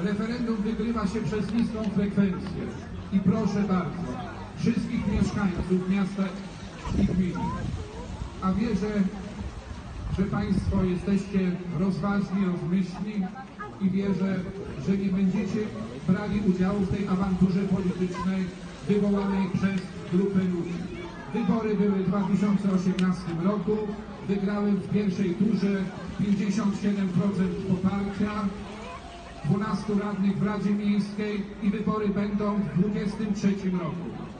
Referendum wygrywa się przez niską frekwencję. I proszę bardzo, wszystkich mieszkańców miasta i gminy, a wierzę, że Państwo jesteście rozważni, rozmyślni i wierzę, że nie będziecie brali udziału w tej awanturze politycznej wywołanej przez grupę ludzi. Wybory były w 2018 roku, wygrałem w pierwszej turze 57% poparcia, 12 radnych w Radzie Miejskiej i wybory będą w 2023 roku.